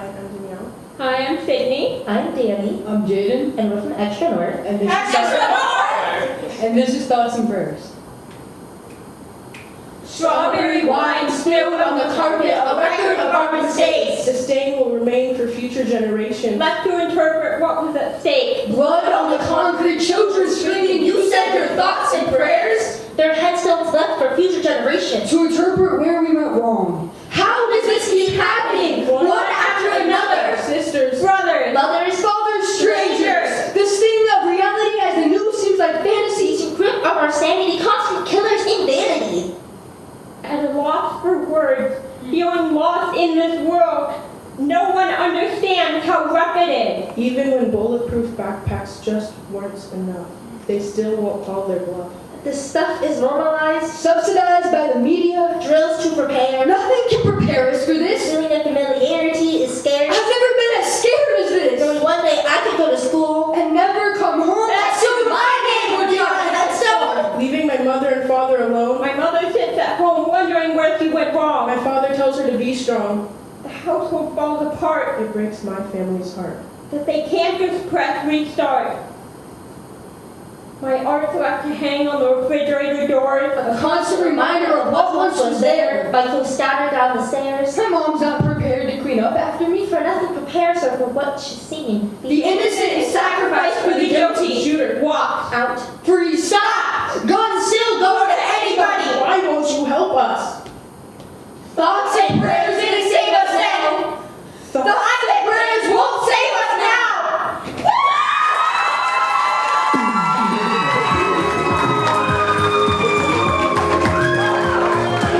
Hi, I'm Danielle. Hi, I'm Sydney. I'm Danny. I'm Jaden. And we're from Extra North. And this, Extra and this is Thoughts and Prayers. Strawberry wine spilled on the carpet of record of our mistakes. The stain will remain for future generations. Left to interpret what was at stake. Blood on the concrete, children screaming, you said your thoughts and in this world. No one understands how rough it is. even when bulletproof backpacks just weren't enough, they still won't call their bluff. This stuff is normalized. Subsidized by the media. Drills to prepare. Nothing can prepare us for this. Feeling of familiarity is scary. I've never been as scared as this. Knowing one day I could go to school. And never come home. That's so my name would be on headstone. Leaving my mother and father alone, My mother sits at home wondering where she went wrong. my father tells her to be strong. The household falls apart, It breaks my family's heart. that they can't just press restart. My art's left to hang on the refrigerator door. A constant reminder of what once was there. Biking scattered down the stairs. My mom's not prepared to clean up after me. For nothing prepares her for what she's seen. The innocent is sacrificed for the guilty. Thoughts and prayers.